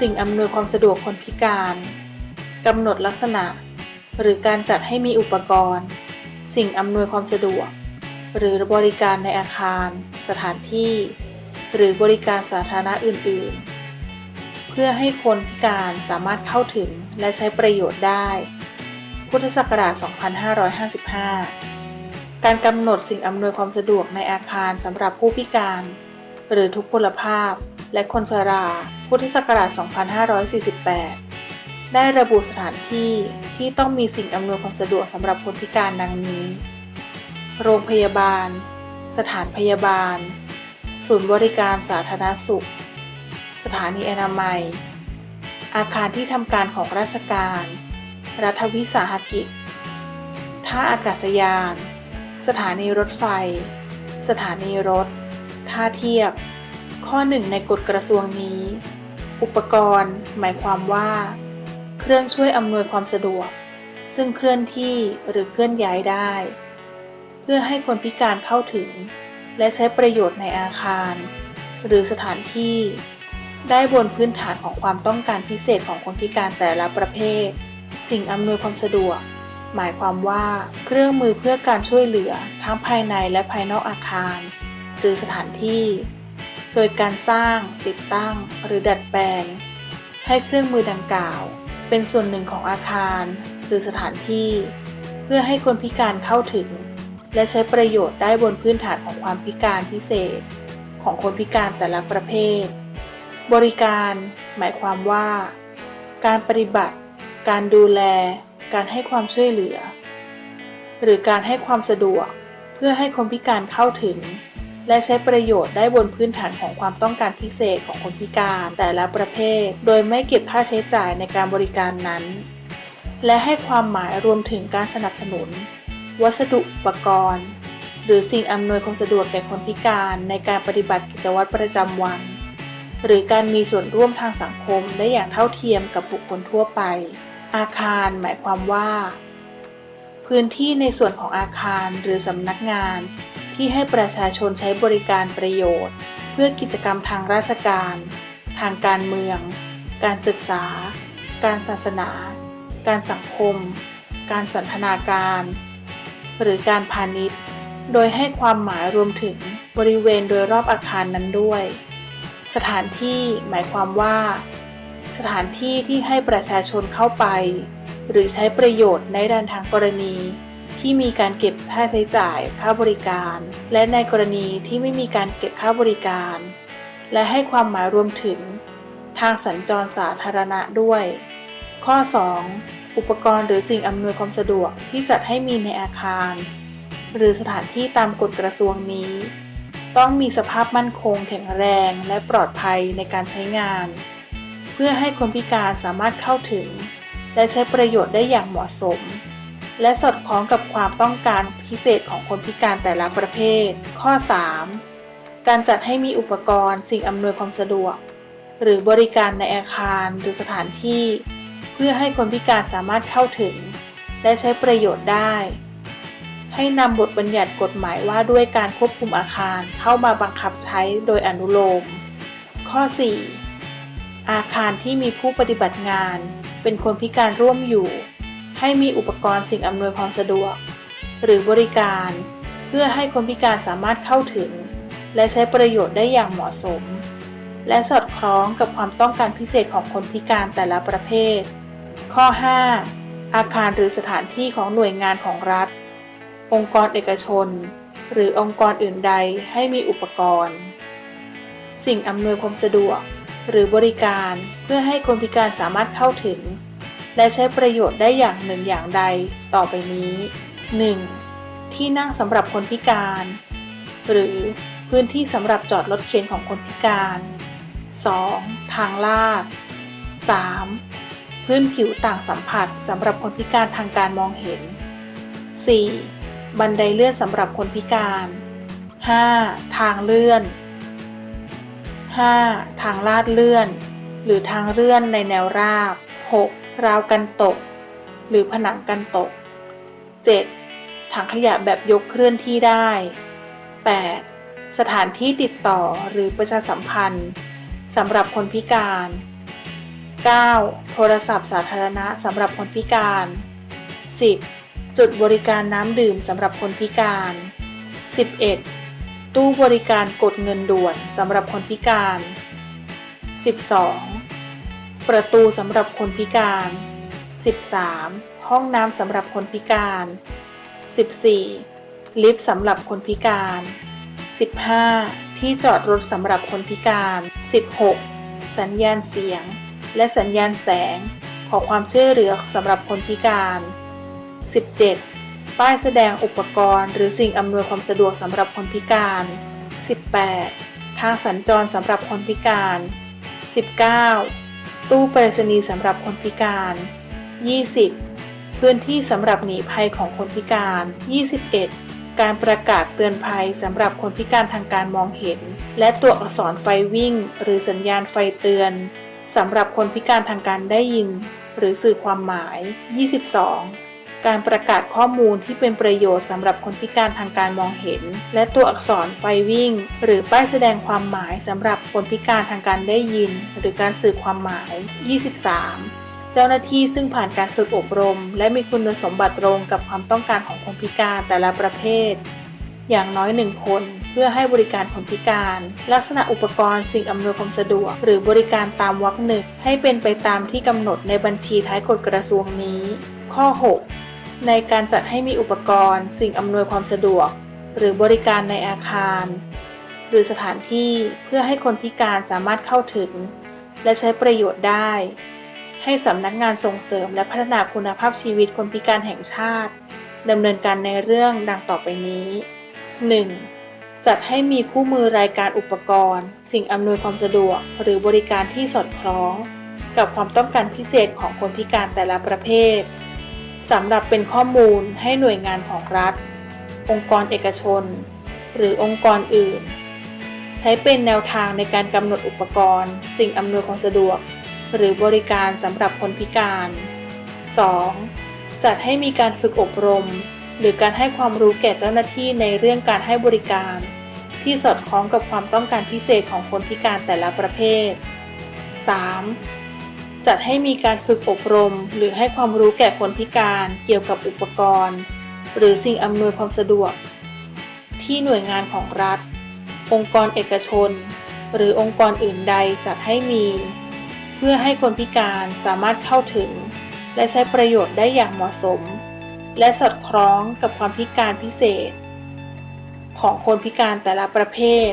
สิ่งอำนวยความสะดวกคนพิการกำหนดลักษณะ หรือการจัดให้มีอุปกรณ์ สิ่งอำนวยความสะดวก หรือบริการในอาคาร สถานที่ หรือบริการสาธารณะอื่น ๆ เพื่อให้คนพิการสามารถเข้าถึงและใช้ประโยชน์ได้ พุทธศักราช 2555 การกำหนดสิ่งอำนวยความสะดวกในอาคารสำหรับผู้พิการ หรือทุพพลภาพ และคนชรา พุทธศักราช 2548 ได้ระบุสถานที่ที่ต้องมีสิ่งอำนวยความสะดวกสำหรับคนพิการดังนี้ โรงพยาบาล สถานพยาบาล ศูนย์บริการสาธารณสุข สถานีอนามัย อาคารที่ทำการของราชการ รัฐวิสาหกิจ ท่าอากาศยาน สถานีรถไฟ สถานีรถ ท่าเทียบ ข้อหนึ่งในกฎกระทรวงนี้ อุปกรณ์ หมายความว่า เครื่องช่วยอำนวยความสะดวก ซึ่งเคลื่อนที่หรือเคลื่อนย้ายได้ เพื่อให้คนพิการเข้าถึง และใช้ประโยชน์ในอาคาร หรือสถานที่ ได้บนพื้นฐานของความต้องการพิเศษของคนพิการแต่ละประเภท สิ่งอำนวยความสะดวก หมายความว่า เครื่องมือเพื่อการช่วยเหลือทั้งภายในและภายนอกอาคาร หรือสถานที่ โดยการสร้าง ติดตั้ง หรือดัดแปลง ให้เครื่องมือดังกล่าว เป็นส่วนหนึ่งของอาคาร หรือสถานที่ เพื่อให้คนพิการเข้าถึง และใช้ประโยชน์ได้บนพื้นฐานของความพิการพิเศษ ของคนพิการแต่ละประเภท บริการ หมายความว่า การปฏิบัติ การดูแล การให้ความช่วยเหลือ หรือการให้ความสะดวก เพื่อให้คนพิการเข้าถึง และใช้ประโยชน์ได้บนพื้นฐานของความต้องการพิเศษของคนพิการแต่ละประเภท โดยไม่เก็บค่าใช้จ่ายในการบริการนั้น และให้ความหมายรวมถึงการสนับสนุน วัสดุอุปกรณ์ หรือสิ่งอำนวยความสะดวกแก่คนพิการในการปฏิบัติกิจวัตรประจำวัน หรือการมีส่วนร่วมทางสังคมได้อย่างเท่าเทียมกับบุคคลทั่วไป อาคารหมายความว่า พื้นที่ในส่วนของอาคารหรือสำนักงาน ที่ให้ประชาชนใช้บริการประโยชน์ เพื่อกิจกรรมทางราชการ ทางการเมือง การศึกษา การศาสนา การสังคม การสันทนาการ หรือการพาณิชย์ โดยให้ความหมายรวมถึงบริเวณโดยรอบอาคารนั้นด้วย สถานที่หมายความว่า สถานที่ที่ให้ประชาชนเข้าไป หรือใช้ประโยชน์ในด้านทางกรณี ที่มีการเก็บค่าใช้จ่ายค่าบริการ และในกรณีที่ไม่มีการเก็บค่าบริการ และให้ความหมายรวมถึง ทางสัญจรสาธารณะด้วย ข้อ 2. อุปกรณ์หรือสิ่งอำนวยความสะดวกที่จัดให้มีในอาคาร หรือสถานที่ตามกฎกระทรวงนี้ ต้องมีสภาพมั่นคง แข็งแรงและปลอดภัยในการใช้งาน เพื่อให้คนพิการสามารถเข้าถึง และใช้ประโยชน์ได้อย่างเหมาะสม และสอดคล้องกับความต้องการพิเศษของคนพิการแต่ละประเภท ข้อ 3. การจัดให้มีอุปกรณ์ สิ่งอำนวยความสะดวก หรือบริการในอาคารหรือสถานที่ เพื่อให้คนพิการสามารถเข้าถึง และใช้ประโยชน์ได้ ให้นำบทบัญญัติกฎหมายว่าด้วยการควบคุมอาคารเข้ามาบังคับใช้โดยอนุโลม ข้อ 4. อาคารที่มีผู้ปฏิบัติงาน เป็นคนพิการร่วมอยู่ ให้มีอุปกรณ์สิ่งอำนวยความสะดวก หรือบริการ เพื่อให้คนพิการสามารถเข้าถึง และใช้ประโยชน์ได้อย่างเหมาะสม และสอดคล้องกับความต้องการพิเศษของคนพิการแต่ละประเภท ข้อ 5. อาคารหรือสถานที่ของหน่วยงานของรัฐ องค์กรเอกชน หรือองค์กรอื่นใดให้มีอุปกรณ์ สิ่งอำนวยความสะดวก หรือบริการเพื่อให้คนพิการสามารถเข้าถึง และใช้ประโยชน์ได้อย่างหนึ่งอย่างใดต่อไปนี้ 1. ที่นั่งสำหรับคนพิการ หรือพื้นที่สำหรับจอดรถเข็นของคนพิการ 2. ทางลาด 3. พื้นผิวต่างสัมผัสสำหรับคนพิการทางการมองเห็น 4. บันไดเลื่อนสำหรับคนพิการ 5. ทางเลื่อน 5. ทางลาดเลื่อน หรือทางเลื่อนในแนวราบ 6. ราวกันตก หรือผนังกันตก 7. ถังขยะแบบยกเคลื่อนที่ได้ 8. สถานที่ติดต่อหรือประชาสัมพันธ์สำหรับคนพิการ 9. โทรศัพท์สาธารณะสำหรับคนพิการ 10. จุดบริการน้ำดื่มสำหรับคนพิการ 11. ตู้บริการกดเงินด่วนสำหรับคนพิการ 12. ประตูสำหรับคนพิการ 13. ห้องน้ำสำหรับคนพิการ 14. ลิฟต์สำหรับคนพิการ 15. ที่จอดรถสำหรับคนพิการ 16. สัญญาณเสียง และสัญญาณแสง ขอความช่วยเหลือสำหรับคนพิการ 17. ป้ายแสดงอุปกรณ์ หรือสิ่งอำนวยความสะดวกสำหรับคนพิการ 18. ทางสัญจรสำหรับคนพิการ 19. ตู้ไปรษณีย์สำหรับคนพิการ 20. พื้นที่สำหรับหนีภัยของคนพิการ 21. การประกาศเตือนภัยสำหรับคนพิการทางการมองเห็น และตัวอักษรไฟวิ่ง หรือสัญญาณไฟเตือนสำหรับคนพิการทางการได้ยิน หรือสื่อความหมาย 22. การประกาศข้อมูลที่เป็นประโยชน์สำหรับคนพิการทางการมองเห็น และตัวอักษรไฟวิ่ง หรือป้ายแสดงความหมายสำหรับคนพิการทางการได้ยิน หรือการสื่อความหมาย 23. เจ้าหน้าที่ซึ่งผ่านการฝึกอบรม และมีคุณสมบัติตรงกับความต้องการของคนพิการแต่ละประเภท อย่างน้อยหนึ่งคนเพื่อให้บริการคนพิการ ลักษณะอุปกรณ์สิ่งอำนวยความสะดวก หรือบริการตามวรรคหนึ่งให้เป็นไปตามที่กำหนดในบัญชีท้ายกฎกระทรวงนี้ ข้อ 6 ในการจัดให้มีอุปกรณ์ สิ่งอำนวยความสะดวก หรือบริการในอาคาร หรือสถานที่เพื่อให้คนพิการสามารถเข้าถึง และใช้ประโยชน์ได้ ให้สำนักงานส่งเสริมและพัฒนาคุณภาพชีวิตคนพิการแห่งชาติดำเนินการในเรื่องดังต่อไปนี้ 1. จัดให้มีคู่มือรายการอุปกรณ์ สิ่งอำนวยความสะดวก หรือบริการที่สอดคล้อง กับความต้องการพิเศษของคนพิการแต่ละประเภท สำหรับเป็นข้อมูลให้หน่วยงานของรัฐ องค์กรเอกชน หรือองค์กรอื่น ใช้เป็นแนวทางในการกำหนดอุปกรณ์ สิ่งอำนวยความสะดวก หรือบริการสำหรับคนพิการ 2. จัดให้มีการฝึกอบรม หรือการให้ความรู้แก่เจ้าหน้าที่ในเรื่องการให้บริการ ที่สอดคล้องกับความต้องการพิเศษของคนพิการแต่ละประเภท 3. จัดให้มีการฝึกอบรม หรือให้ความรู้แก่คนพิการเกี่ยวกับอุปกรณ์ หรือสิ่งอำนวยความสะดวก ที่หน่วยงานของรัฐ องค์กรเอกชน หรือองค์กรอื่นใดจัดให้มี เพื่อให้คนพิการสามารถเข้าถึง และใช้ประโยชน์ได้อย่างเหมาะสม และสอดคล้องกับความพิการพิเศษ ของคนพิการแต่ละประเภท